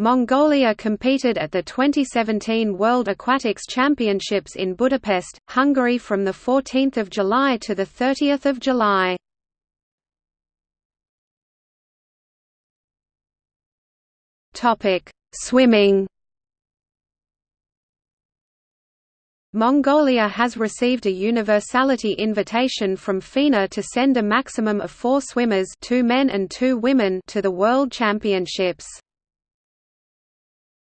Mongolia competed at the 2017 World Aquatics Championships in Budapest, Hungary from 14 July to 30 July. Swimming Mongolia has received a universality invitation from FINA to send a maximum of four swimmers two men and two women to the World Championships.